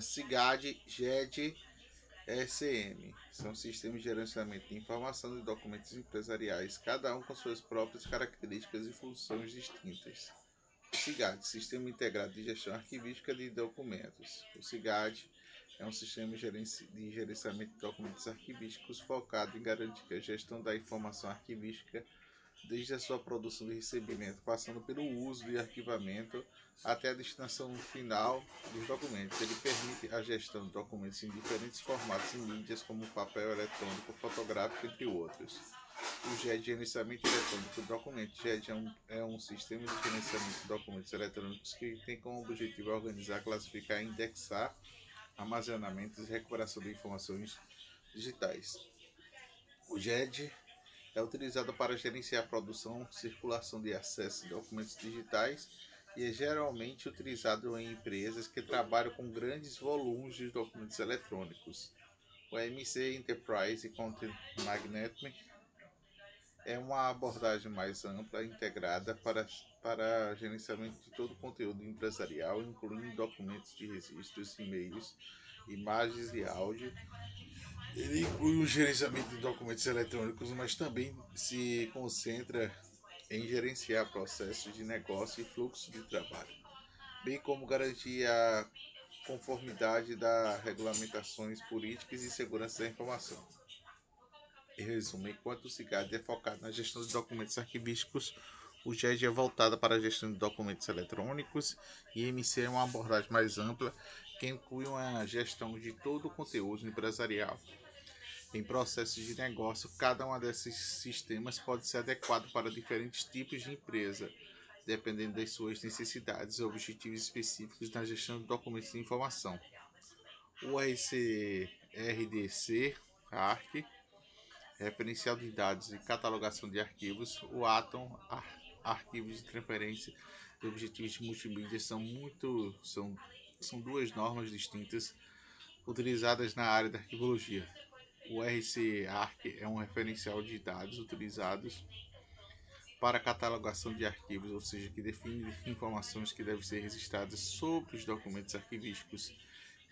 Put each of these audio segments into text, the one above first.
CIGAD, GED, SM. São sistemas de gerenciamento de informação de documentos empresariais, cada um com suas próprias características e funções distintas. O CIGAD, Sistema Integrado de Gestão Arquivística de Documentos. O CIGAD é um sistema de gerenciamento de documentos arquivísticos focado em garantir a gestão da informação arquivística desde a sua produção de recebimento, passando pelo uso e arquivamento até a destinação final dos documentos. Ele permite a gestão de documentos em diferentes formatos e mídias, como papel eletrônico, fotográfico, entre outros. O GED, Gerenciamento Eletrônico de Documentos. GED é um, é um sistema de gerenciamento de documentos eletrônicos que tem como objetivo organizar, classificar, indexar armazenamento e recuperação de informações digitais. O GED é utilizado para gerenciar a produção, circulação de acesso a documentos digitais e é geralmente utilizado em empresas que trabalham com grandes volumes de documentos eletrônicos. O MC Enterprise Content Management é uma abordagem mais ampla integrada para, para gerenciamento de todo o conteúdo empresarial, incluindo documentos de registros, e-mails, imagens e áudio, ele inclui o gerenciamento de documentos eletrônicos, mas também se concentra em gerenciar processos de negócio e fluxo de trabalho, bem como garantir a conformidade das regulamentações políticas e segurança da informação. Em resumo, enquanto o CIGAD é focado na gestão de documentos arquivísticos, o GED é voltado para a gestão de documentos eletrônicos e MC é uma abordagem mais ampla que inclui uma gestão de todo o conteúdo empresarial, em processos de negócio, cada um desses sistemas pode ser adequado para diferentes tipos de empresa, dependendo das suas necessidades e objetivos específicos na gestão de documentos de informação. O RCRDC, ARC, referencial de dados e catalogação de arquivos, o Atom, ar, arquivos de transferência e objetivos de multimídia são muito são, são duas normas distintas utilizadas na área da arquivologia. O RC-ARC é um referencial de dados utilizados para catalogação de arquivos, ou seja, que define informações que devem ser registradas sobre os documentos arquivísticos,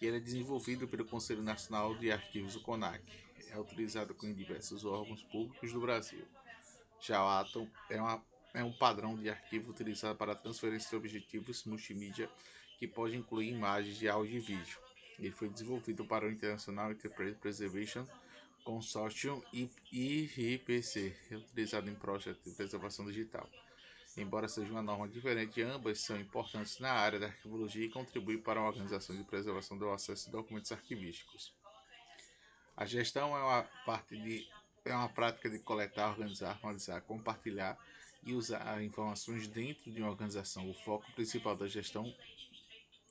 e ele é desenvolvido pelo Conselho Nacional de Arquivos, o CONAC. É utilizado em diversos órgãos públicos do Brasil. Já o Atom é, uma, é um padrão de arquivo utilizado para transferência de objetivos multimídia que pode incluir imagens de áudio e vídeo. Ele foi desenvolvido para o International Enterprise Preservation Consortium e IPC, utilizado em projetos de preservação digital. Embora seja uma norma diferente, ambas são importantes na área da arquivologia e contribuem para a organização de preservação do acesso a documentos arquivísticos. A gestão é uma parte de é uma prática de coletar, organizar, analisar, compartilhar e usar informações dentro de uma organização. O foco principal da gestão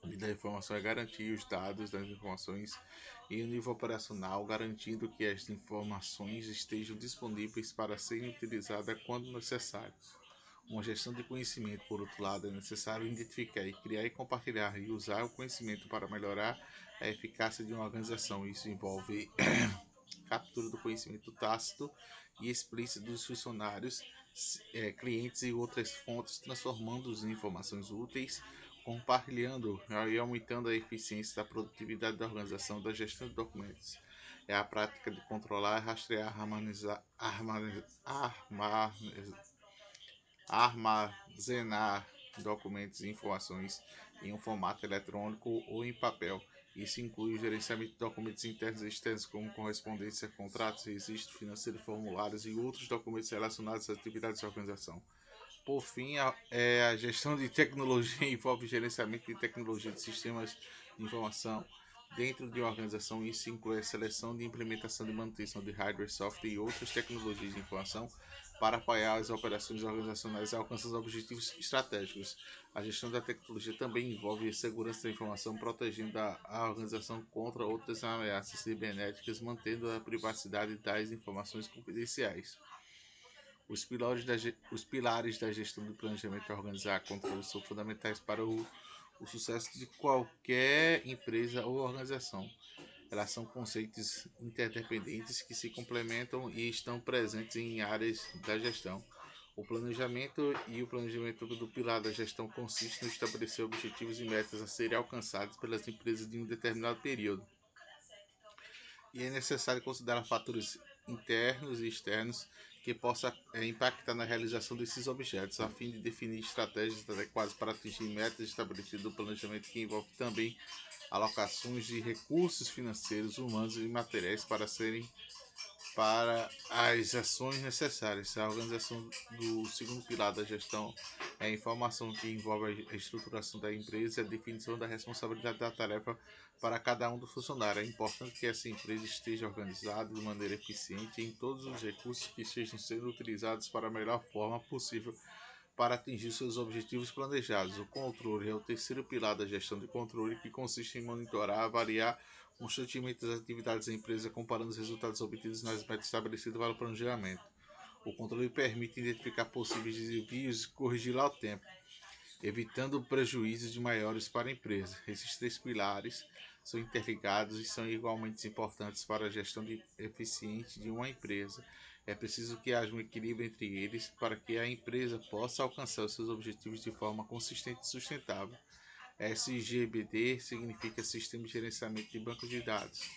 da informação é garantir os dados das informações em um nível operacional, garantindo que as informações estejam disponíveis para serem utilizadas quando necessário. Uma gestão de conhecimento, por outro lado, é necessário identificar e criar e compartilhar e usar o conhecimento para melhorar a eficácia de uma organização. Isso envolve captura do conhecimento tácito e explícito dos funcionários, é, clientes e outras fontes, transformando-os em informações úteis compartilhando e aumentando a eficiência da produtividade da organização da gestão de documentos. É a prática de controlar, rastrear, harmonizar, armazenar documentos e informações em um formato eletrônico ou em papel. Isso inclui o gerenciamento de documentos internos e externos, como correspondência, contratos, registros financeiros, formulários e outros documentos relacionados às atividades da organização. Por fim, a, é, a gestão de tecnologia envolve gerenciamento de tecnologia de sistemas de informação dentro de uma organização. Isso inclui a seleção de implementação e manutenção de hardware, software e outras tecnologias de informação para apoiar as operações organizacionais e alcançar os objetivos estratégicos. A gestão da tecnologia também envolve segurança da informação, protegendo a, a organização contra outras ameaças cibernéticas, mantendo a privacidade das informações confidenciais. Os pilares da, os pilares da gestão do planejamento organizar controle são fundamentais para o, o sucesso de qualquer empresa ou organização. Elas são conceitos interdependentes que se complementam e estão presentes em áreas da gestão. O planejamento e o planejamento do pilar da gestão consiste no estabelecer objetivos e metas a serem alcançados pelas empresas de um determinado período. E é necessário considerar fatores internos e externos que possa é, impactar na realização desses objetos, a fim de definir estratégias adequadas para atingir metas estabelecidas no planejamento que envolve também alocações de recursos financeiros, humanos e materiais para serem para as ações necessárias. A organização do segundo pilar da gestão é a informação que envolve a estruturação da empresa e a definição da responsabilidade da tarefa para cada um dos funcionários. É importante que essa empresa esteja organizada de maneira eficiente em todos os recursos que estejam sendo utilizados para a melhor forma possível para atingir seus objetivos planejados. O controle é o terceiro pilar da gestão de controle, que consiste em monitorar, avaliar constantemente as atividades da empresa, comparando os resultados obtidos nas metas estabelecidas para o planejamento. O controle permite identificar possíveis desvios e corrigi-los ao tempo, evitando prejuízos de maiores para a empresa. Esses três pilares são interligados e são igualmente importantes para a gestão de, eficiente de uma empresa. É preciso que haja um equilíbrio entre eles para que a empresa possa alcançar seus objetivos de forma consistente e sustentável. SGBD significa Sistema de Gerenciamento de Banco de Dados.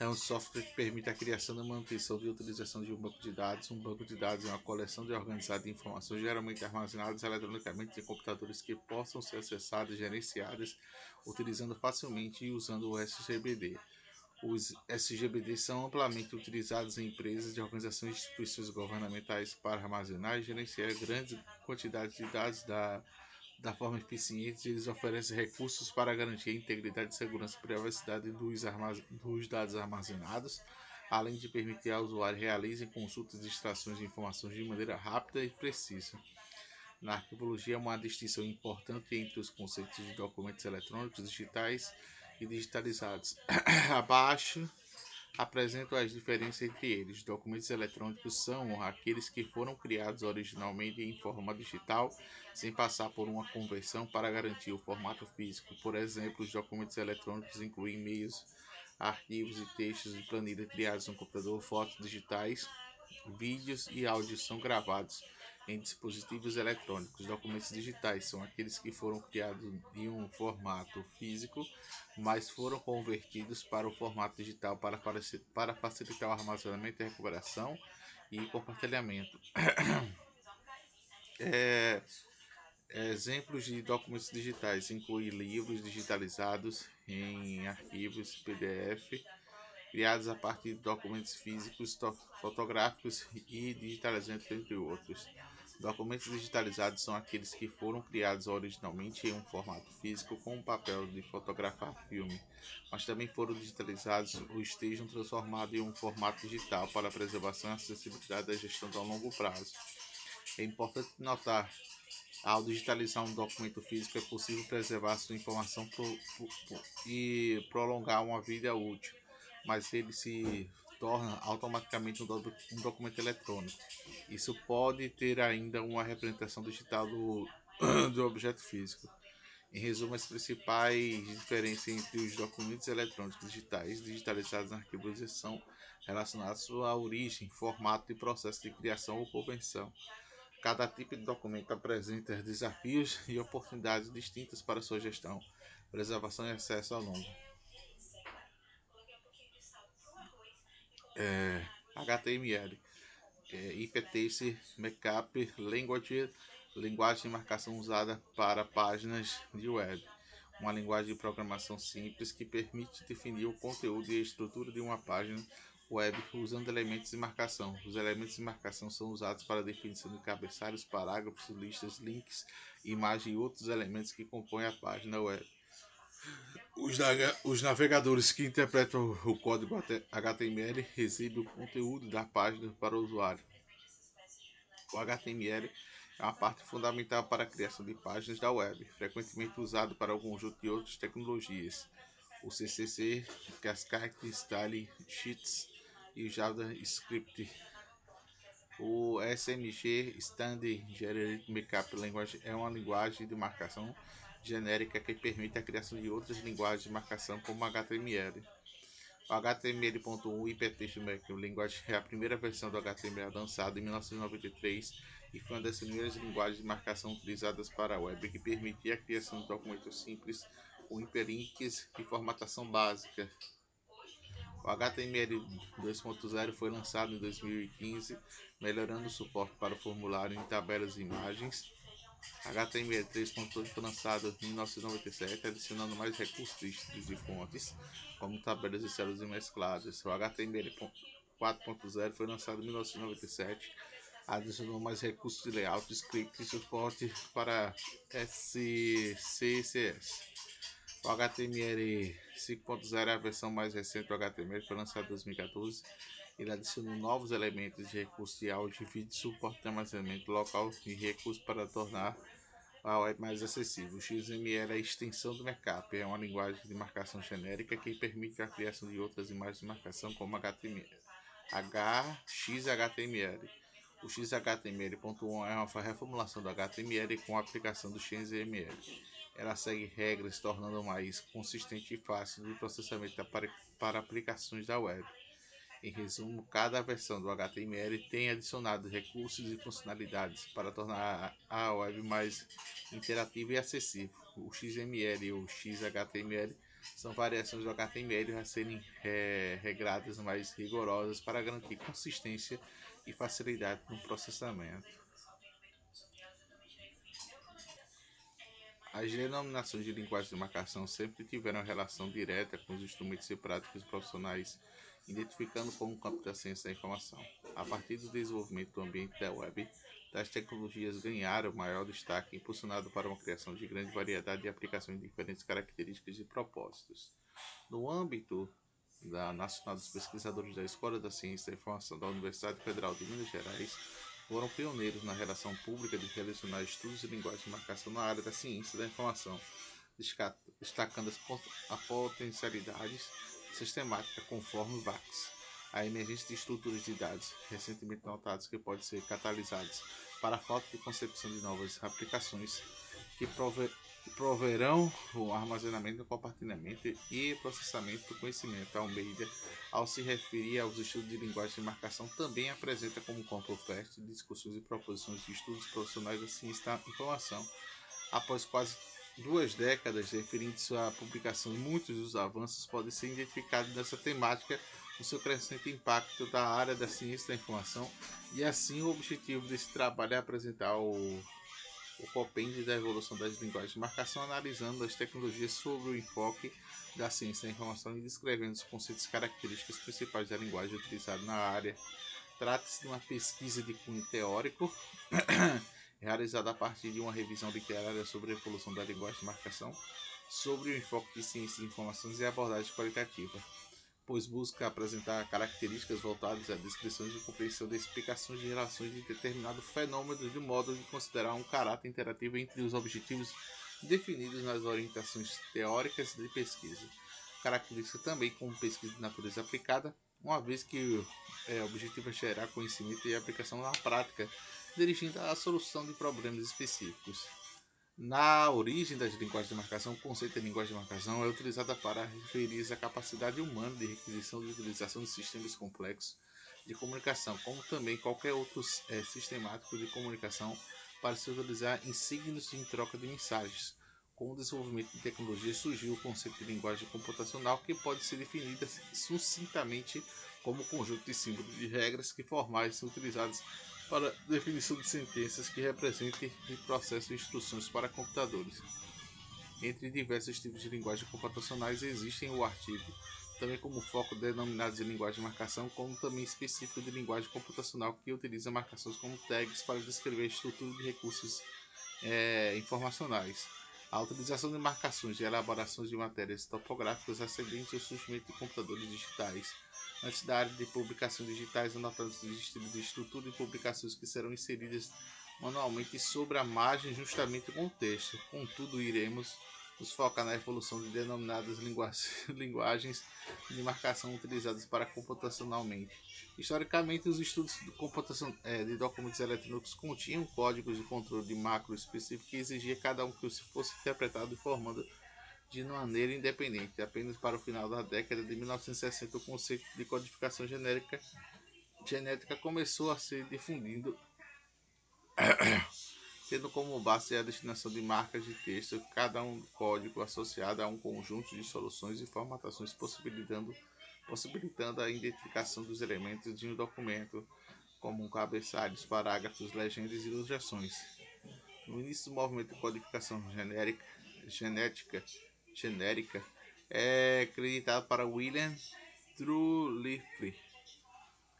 É um software que permite a criação e manutenção e utilização de um banco de dados. Um banco de dados é uma coleção de organizada de informações geralmente armazenadas eletronicamente em computadores que possam ser acessadas e gerenciadas utilizando facilmente e usando o SGBD. Os SGBD são amplamente utilizados em empresas de organizações e instituições governamentais para armazenar e gerenciar grandes quantidades de dados da da forma eficiente, eles oferecem recursos para garantir a integridade, segurança e privacidade dos, dos dados armazenados, além de permitir ao usuário realizem consultas e extrações de informações de maneira rápida e precisa. Na arquivologia, uma distinção importante entre os conceitos de documentos eletrônicos digitais e digitalizados. Abaixo apresentam as diferenças entre eles. Documentos eletrônicos são aqueles que foram criados originalmente em forma digital, sem passar por uma conversão para garantir o formato físico. Por exemplo, os documentos eletrônicos incluem e-mails, arquivos e textos de planilha criados no computador, fotos digitais, vídeos e áudios são gravados em dispositivos eletrônicos. Documentos digitais são aqueles que foram criados em um formato físico, mas foram convertidos para o formato digital para, para facilitar o armazenamento, recuperação e compartilhamento. É, exemplos de documentos digitais incluem livros digitalizados em arquivos PDF criados a partir de documentos físicos, fotográficos e digitalizados, entre outros. Documentos digitalizados são aqueles que foram criados originalmente em um formato físico com o papel de fotografar filme, mas também foram digitalizados ou estejam transformados em um formato digital para preservação e acessibilidade da gestão a longo prazo. É importante notar ao digitalizar um documento físico, é possível preservar sua informação pro, pro, pro, e prolongar uma vida útil, mas ele se torna automaticamente um, do, um documento eletrônico. Isso pode ter ainda uma representação digital do, do objeto físico. Em resumo, as principais diferenças entre os documentos eletrônicos digitais digitalizados na arquivalização relacionadas à origem, formato e processo de criação ou convenção. Cada tipo de documento apresenta desafios e oportunidades distintas para sua gestão, preservação e acesso ao longo. É, HTML, é, Hypertext Markup Language, linguagem de marcação usada para páginas de web. Uma linguagem de programação simples que permite definir o conteúdo e a estrutura de uma página web usando elementos de marcação. Os elementos de marcação são usados para a definição de cabeçalhos, parágrafos, listas, links, imagens e outros elementos que compõem a página web. Os, os, navegadores que interpretam o código HTML recebem o conteúdo da página para o usuário. O HTML é uma parte fundamental para a criação de páginas da web, frequentemente usado para um conjunto de outras tecnologias. O CCC, Cascade Style Sheets e o JavaScript. O SMG Standard Generated Markup Language é uma linguagem de marcação genérica que permite a criação de outras linguagens de marcação como HTML. O HTML.1 Hypertext Markup Language é a primeira versão do HTML lançada em 1993 e foi uma das primeiras linguagens de marcação utilizadas para a web que permitia a criação de documentos simples com hiperlinks e formatação básica. O HTML 2.0 foi lançado em 2015, melhorando o suporte para o formulário em tabelas e imagens. HTML 3.8 foi lançado em 1997, adicionando mais recursos de fontes, como tabelas e células mescladas. O HTML 4.0 foi lançado em 1997, adicionou mais recursos de layout, script e suporte para SCCS. O HTML 5.0 é a versão mais recente do HTML, foi lançado em 2014. Ele adicionou novos elementos de recurso de áudio, vídeo, suporte de armazenamento local e recursos para tornar a web mais acessível. O XML é a extensão do Markup, é uma linguagem de marcação genérica que permite a criação de outras imagens de marcação como HTML. HXHTML. O XHTML.1 é uma reformulação do HTML com a aplicação do XML. Ela segue regras, tornando mais consistente e fácil de processamento para aplicações da web. Em resumo, cada versão do HTML tem adicionado recursos e funcionalidades para tornar a web mais interativa e acessível. O XML e o XHTML são variações do HTML a serem é, regradas mais rigorosas para garantir consistência e facilidade no processamento. As denominações de linguagem de marcação sempre tiveram relação direta com os instrumentos e práticas profissionais, identificando como campo da ciência da informação. A partir do desenvolvimento do ambiente da web, tais tecnologias ganharam maior destaque, impulsionado para uma criação de grande variedade de aplicações de diferentes características e propósitos. No âmbito da Nacional dos Pesquisadores da Escola da Ciência da Informação da Universidade Federal de Minas Gerais, foram pioneiros na relação pública de relacionar estudos de linguagem de marcação na área da ciência da informação, destacando as potencialidades sistemáticas conforme VAX. A emergência de estruturas de dados recentemente notadas que podem ser catalisadas para a falta de concepção de novas aplicações que proverão o armazenamento, compartilhamento e processamento do conhecimento. Almeida, ao se referir aos estudos de linguagem de marcação, também apresenta como campo fértil discussões e proposições de estudos profissionais da ciência da informação. Após quase duas décadas, referindo-se à publicação, muitos dos avanços podem ser identificados nessa temática o seu crescente impacto da área da ciência da informação e assim o objetivo desse trabalho é apresentar o, o compêndio da evolução das linguagens de marcação, analisando as tecnologias sobre o enfoque da ciência da informação e descrevendo os conceitos e características principais da linguagem utilizada na área. Trata-se de uma pesquisa de cunho teórico realizada a partir de uma revisão literária sobre a evolução da linguagem de marcação, sobre o enfoque de ciência de informações e abordagem qualitativa pois busca apresentar características voltadas à descrição e compreensão de explicações de relações de determinado fenômeno de modo de considerar um caráter interativo entre os objetivos definidos nas orientações teóricas de pesquisa. Característica também como pesquisa de natureza aplicada, uma vez que é, o objetivo é gerar conhecimento e aplicação na prática, dirigindo à solução de problemas específicos. Na origem das linguagens de marcação, o conceito de linguagem de marcação é utilizado para referir-se à capacidade humana de requisição e utilização de sistemas complexos de comunicação, como também qualquer outro é, sistemático de comunicação para se utilizar em signos em troca de mensagens. Com o desenvolvimento de tecnologia surgiu o conceito de linguagem computacional que pode ser definida sucintamente como conjunto de símbolos de regras que formais são utilizados para definição de sentenças que representem o processo de instruções para computadores. Entre diversos tipos de linguagem computacionais existem o artigo, também como foco denominados de linguagem de marcação, como também específico de linguagem computacional que utiliza marcações como tags para descrever a estrutura de recursos é, informacionais. A utilização de marcações e elaborações de matérias topográficas ascendentes ao surgimento de computadores digitais antes da área de publicação digitais, anotando os estilos de estrutura de publicações que serão inseridas manualmente sobre a margem justamente com o texto. Contudo, iremos nos focar na evolução de denominadas linguagens de marcação utilizadas para computacionalmente. Historicamente, os estudos de computação é, de documentos eletrônicos continham códigos de controle de macro específico que exigia cada um que fosse interpretado e formando de maneira independente. Apenas para o final da década de 1960, o conceito de codificação genérica, genética começou a ser difundido tendo como base a destinação de marcas de texto, cada um código associado a um conjunto de soluções e formatações, possibilitando, possibilitando a identificação dos elementos de um documento, como cabeçalhos, parágrafos, legendas e ilustrações. No início do movimento de codificação genérica, genética, genérica, é acreditado para William Truliffe.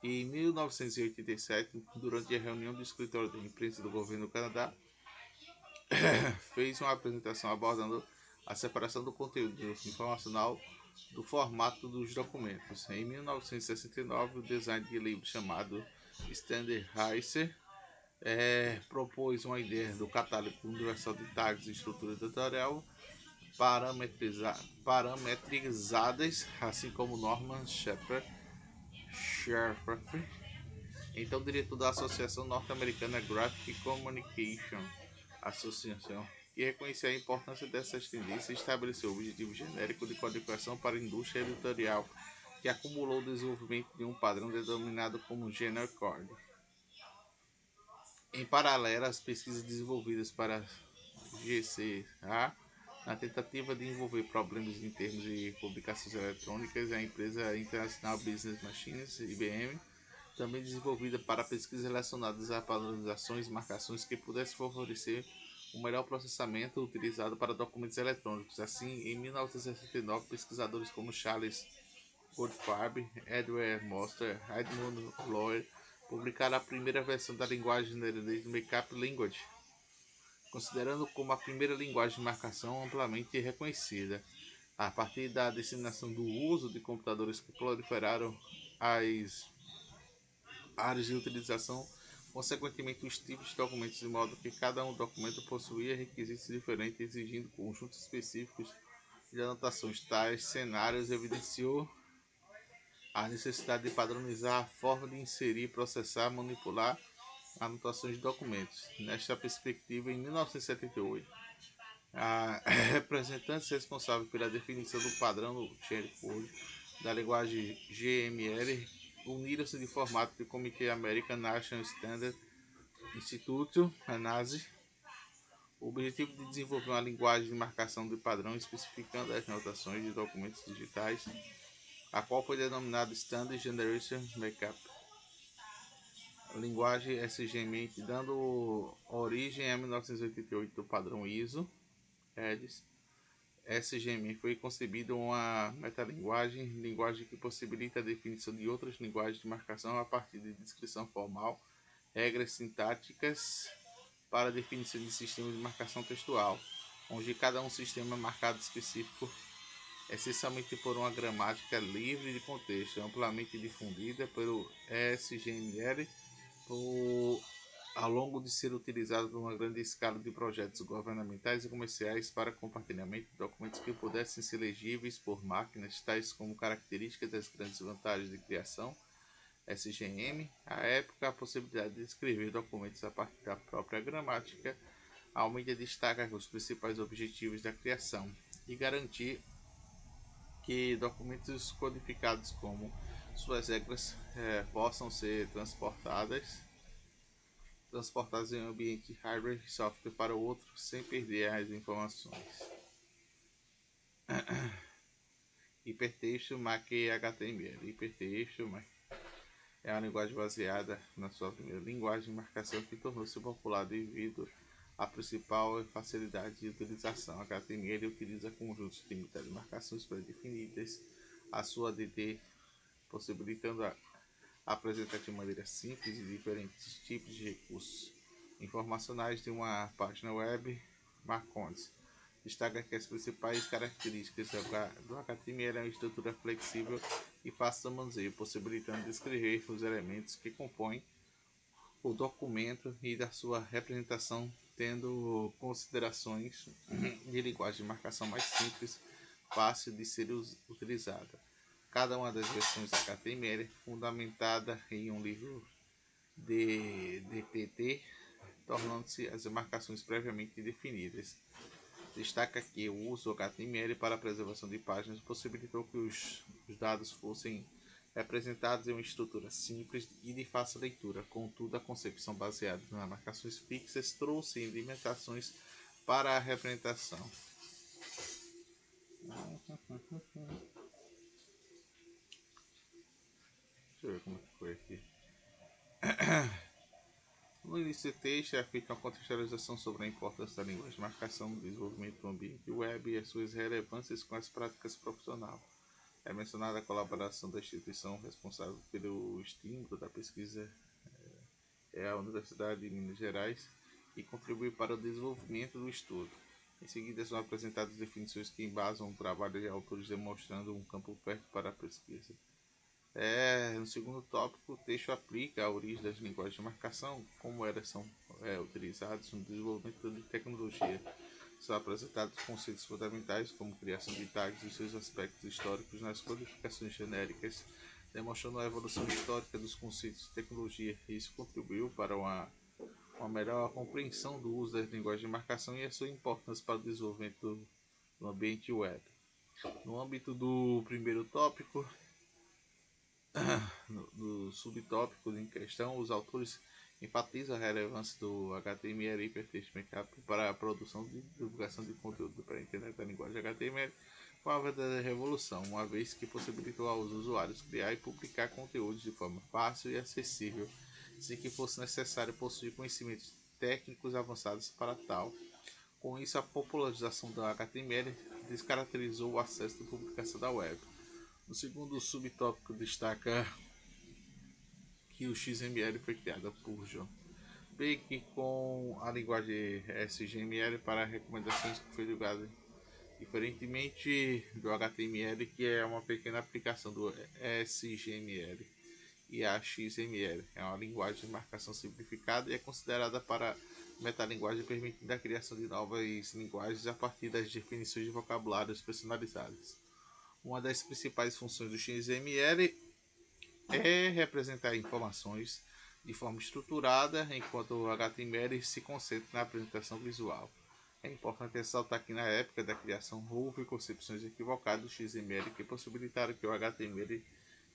Em 1987, durante a reunião do escritório de imprensa do governo do Canadá, fez uma apresentação abordando a separação do conteúdo informacional do formato dos documentos. Em 1969, o design de livro chamado Standardized é, propôs uma ideia do catálogo universal de tags e estrutura editorial parametriza parametrizadas, assim como Norman Shepard Sherford, então diretor da Associação Norte-Americana Graphic Communication Association, que reconhecia a importância dessas tendências e estabeleceu o objetivo genérico de codificação para a indústria editorial, que acumulou o desenvolvimento de um padrão denominado como Generic Code. Em paralelo às pesquisas desenvolvidas para GCA, na tentativa de envolver problemas em termos de publicações eletrônicas, a empresa internacional Business Machines, IBM, também desenvolvida para pesquisas relacionadas a padronizações e marcações que pudessem favorecer o melhor processamento utilizado para documentos eletrônicos. Assim, em 1969, pesquisadores como Charles Goldfarb, Edward Moster, Edmund Loyer publicaram a primeira versão da linguagem neerlandesa Makeup Language, considerando como a primeira linguagem de marcação amplamente reconhecida. A partir da disseminação do uso de computadores que proliferaram as áreas de utilização, consequentemente os tipos de documentos, de modo que cada um documento possuía requisitos diferentes, exigindo conjuntos específicos de anotações. Tais cenários evidenciou a necessidade de padronizar a forma de inserir, processar, manipular anotações de documentos. Nesta perspectiva, em 1978, a representante responsável pela definição do padrão do Code da linguagem GML uniram-se de formato do Comitê American National Standard Institute, a NASI, o objetivo de desenvolver uma linguagem de marcação de padrão especificando as anotações de documentos digitais a qual foi denominado Standard Generation Makeup. Linguagem SGM, dando origem a 1988 do padrão ISO, EDIS. SGM foi concebida uma metalinguagem, linguagem que possibilita a definição de outras linguagens de marcação a partir de descrição formal, regras sintáticas para definição de sistemas de marcação textual, onde cada um sistema marcado específico essencialmente por uma gramática livre de contexto, amplamente difundida pelo SGML por, ao longo de ser utilizado numa grande escala de projetos governamentais e comerciais para compartilhamento de documentos que pudessem ser legíveis por máquinas, tais como características das grandes vantagens de criação, SGM, à época a possibilidade de escrever documentos a partir da própria gramática, a mídia destaca os principais objetivos da criação e garantir que documentos codificados como suas regras é, possam ser transportadas transportadas em um ambiente hardware e software para o outro sem perder as informações. Hipertexto Mac HTML. Hipertexto é uma linguagem baseada na sua primeira linguagem de marcação que tornou-se popular devido a principal facilidade de utilização. HTML utiliza conjuntos limitados de marcações pré-definidas, a sua DD, possibilitando a apresentar de maneira simples diferentes tipos de recursos informacionais de uma página web Marcondes. Destaca que as principais características do HTML é uma estrutura flexível e fácil de manuseio, possibilitando descrever os elementos que compõem o documento e da sua representação tendo considerações de linguagem de marcação mais simples, fácil de ser utilizada. Cada uma das versões HTML é fundamentada em um livro de DPT, tornando-se as marcações previamente definidas. Destaca que o uso do HTML para a preservação de páginas possibilitou que os, os dados fossem representados em uma estrutura simples e de fácil leitura. Contudo, a concepção baseada nas marcações fixas trouxe limitações para a representação. Deixa eu ver como foi aqui. No início do texto é feita uma contextualização sobre a importância da linguagem de marcação no desenvolvimento do ambiente web e as suas relevâncias com as práticas profissionais. É mencionada a colaboração da instituição responsável pelo estímulo da pesquisa, é a Universidade de Minas Gerais, que contribui para o desenvolvimento do estudo. Em seguida, são apresentadas definições que embasam o trabalho de autores demonstrando um campo perto para a pesquisa. É, no segundo tópico, o texto aplica a origem das linguagens de marcação, como elas são é, utilizadas no desenvolvimento de tecnologia. São apresentados conceitos fundamentais, como criação de tags e seus aspectos históricos nas codificações genéricas, demonstrando a evolução histórica dos conceitos de tecnologia. Isso contribuiu para uma, uma melhor compreensão do uso das linguagens de marcação e a sua importância para o desenvolvimento do, ambiente web. No âmbito do primeiro tópico, no, no subtópico em questão, os autores enfatizam a relevância do HTML Hypertext Markup para a produção e divulgação de conteúdo para a internet da linguagem HTML foi uma verdadeira revolução, uma vez que possibilitou aos usuários criar e publicar conteúdos de forma fácil e acessível, sem que fosse necessário possuir conhecimentos técnicos avançados para tal. Com isso, a popularização do HTML descaracterizou o acesso à publicação da web. No segundo subtópico destaca que o XML foi criado por John Beck com a linguagem SGML para recomendações que foi divulgada diferentemente do HTML que é uma pequena aplicação do SGML e a XML é uma linguagem de marcação simplificada e é considerada para metalinguagem permitindo a criação de novas linguagens a partir das definições de vocabulários personalizadas. Uma das principais funções do XML é representar informações de forma estruturada, enquanto o HTML se concentra na apresentação visual. É importante ressaltar que na época da criação houve concepções equivocadas do XML que possibilitaram que o HTML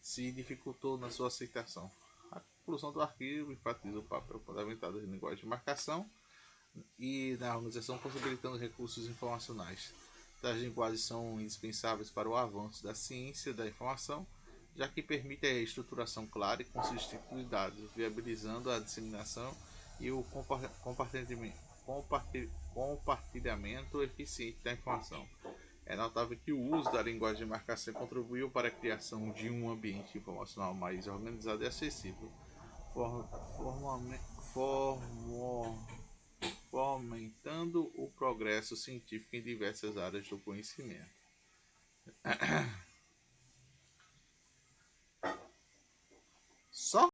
se dificultou na sua aceitação. A conclusão do arquivo enfatiza o papel fundamental das linguagens de marcação e na organização possibilitando recursos informacionais. Tais linguagens são indispensáveis para o avanço da ciência da informação, já que permite a estruturação clara e consistente dos dados, viabilizando a disseminação e o compartilhamento eficiente da informação. É notável que o uso da linguagem de marcação contribuiu para a criação de um ambiente informacional mais organizado e acessível, fomentando o progresso científico em diversas áreas do conhecimento. Só